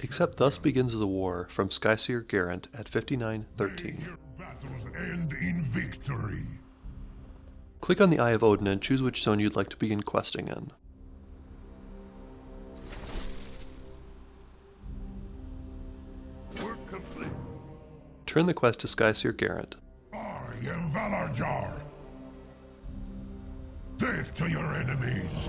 Except thus begins the war from Skyseer Ghrent at 5913. Click on the Eye of Odin and choose which zone you'd like to begin questing in. Turn the quest to Skyseer Ghrent. I am Valarjar. Death to your enemies.